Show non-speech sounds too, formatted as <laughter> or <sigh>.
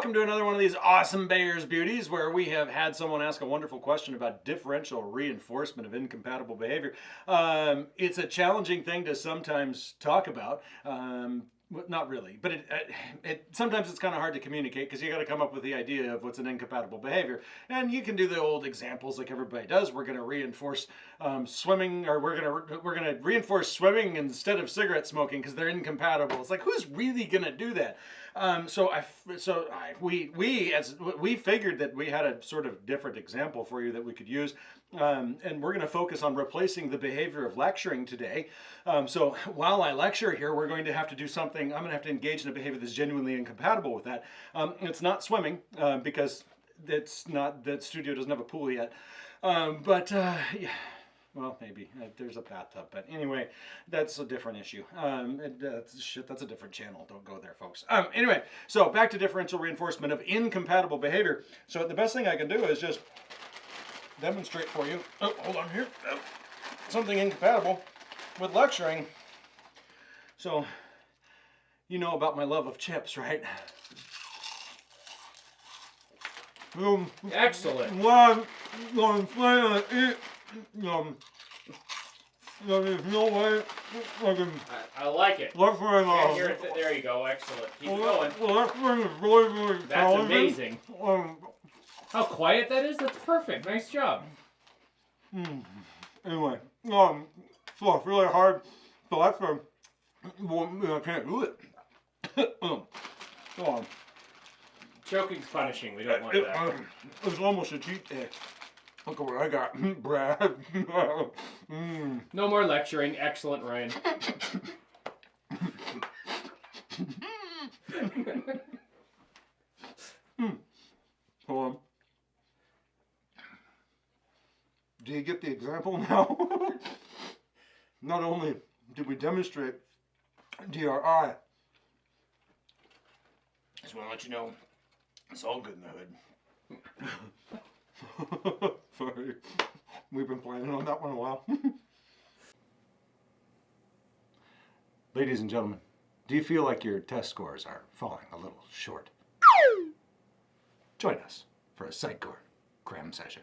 welcome to another one of these awesome Bayer's Beauties where we have had someone ask a wonderful question about differential reinforcement of incompatible behavior. Um, it's a challenging thing to sometimes talk about. Um, well, not really, but it, it, it sometimes it's kind of hard to communicate because you got to come up with the idea of what's an incompatible behavior, and you can do the old examples like everybody does. We're going to reinforce um, swimming, or we're going to we're going to reinforce swimming instead of cigarette smoking because they're incompatible. It's like who's really going to do that? Um, so I so I, we we as we figured that we had a sort of different example for you that we could use. Um, and we're going to focus on replacing the behavior of lecturing today. Um, so <laughs> while I lecture here, we're going to have to do something, I'm going to have to engage in a behavior that's genuinely incompatible with that. Um, it's not swimming uh, because it's not, that studio doesn't have a pool yet. Um, but uh, yeah, well, maybe uh, there's a bathtub, but anyway, that's a different issue. Um, that's shit. That's a different channel. Don't go there, folks. Um, anyway, so back to differential reinforcement of incompatible behavior. So the best thing I can do is just demonstrate for you. Oh, hold on here. Oh, something incompatible with lecturing. So, you know about my love of chips, right? Um, Excellent. One, one, one, eat, um, there's no way I can. I, I like it. Lecturing, uh, here, there you go. Excellent. Keep well, going. Lecturing is really, really That's amazing. Um, how quiet that is? That's perfect. Nice job. Mm. Anyway, um, so it's really hard. So that's why well, I can't do it. <laughs> so, um, Choking's punishing. We don't want it, that. Um, it's almost a cheat day. Look at what I got, <laughs> Brad. <laughs> mm. No more lecturing. Excellent, Ryan. mm. Hold on. Do you get the example now? Not only did we demonstrate DRI, just want to let you know it's all good in the hood. <laughs> Sorry. We've been planning on that one a while. <laughs> Ladies and gentlemen, do you feel like your test scores are falling a little short? Join us for a Sitecore cram session.